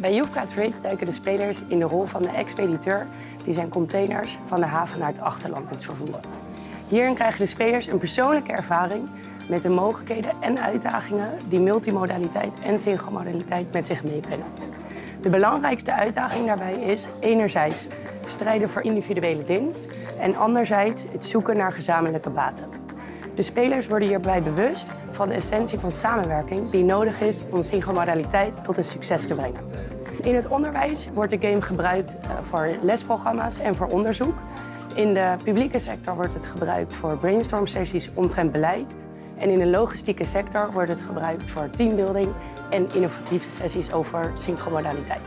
Bij Jufka Trade duiken de spelers in de rol van de expediteur die zijn containers van de haven naar het achterland moet vervoeren. Hierin krijgen de spelers een persoonlijke ervaring met de mogelijkheden en uitdagingen die multimodaliteit en synchromodaliteit met zich meebrengen. De belangrijkste uitdaging daarbij is enerzijds strijden voor individuele winst en anderzijds het zoeken naar gezamenlijke baten. De spelers worden hierbij bewust van de essentie van samenwerking die nodig is om synchromodaliteit tot een succes te brengen. In het onderwijs wordt de game gebruikt eh, voor lesprogramma's en voor onderzoek. In de publieke sector wordt het gebruikt voor brainstorm sessies omtrent beleid. En in de logistieke sector wordt het gebruikt voor teambuilding en innovatieve sessies over synchromodaliteit.